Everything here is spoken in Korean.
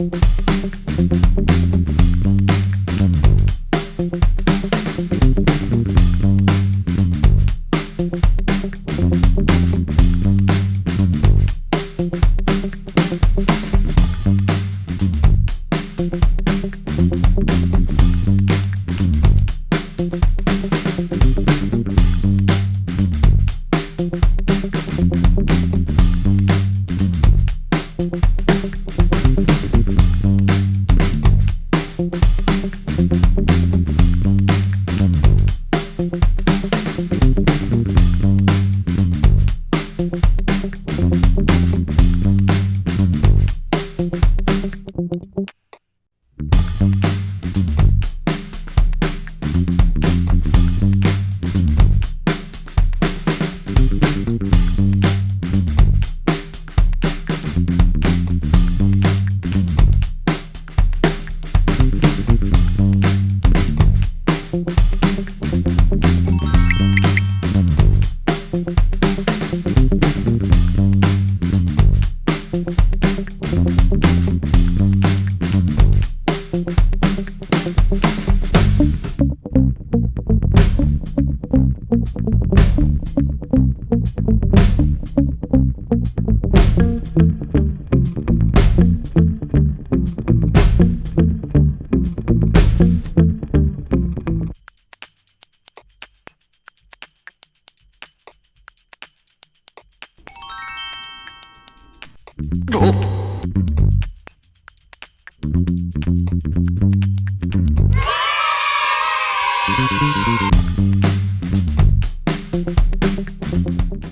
Thank 어?